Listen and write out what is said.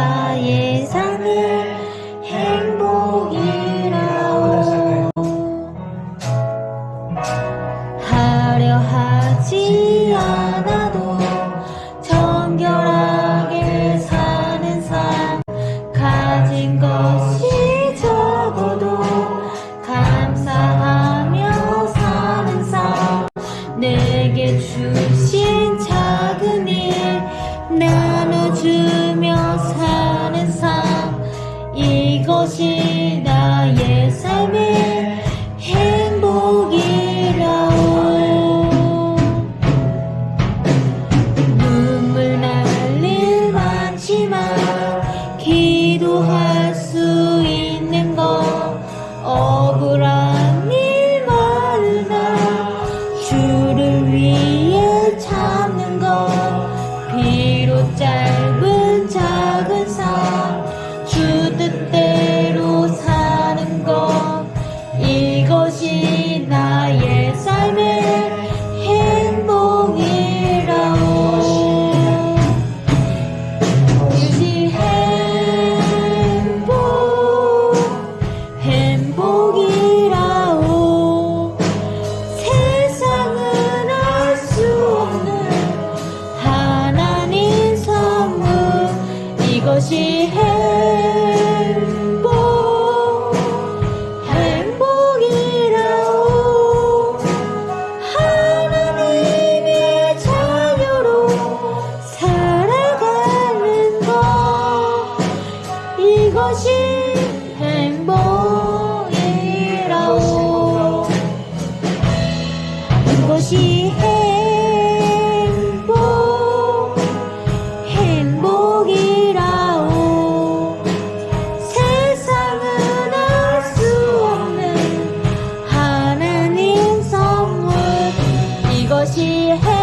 나의 삶의 행복이라오 하려 하지 않아도 정결하게 사는 삶 가진 것이 적어도 감사하며 사는 삶 내게 주신 위에 참는 것 비록 짧은 작은 삶 주 뜻대로 사는 것 이것이 나의 삶의 행복 이라. 굳이 행복 행복 그것이 행복 행복이라오 하나님의 자녀로 살아가는 것. 이것이 행복이라오 이것이 행복 ah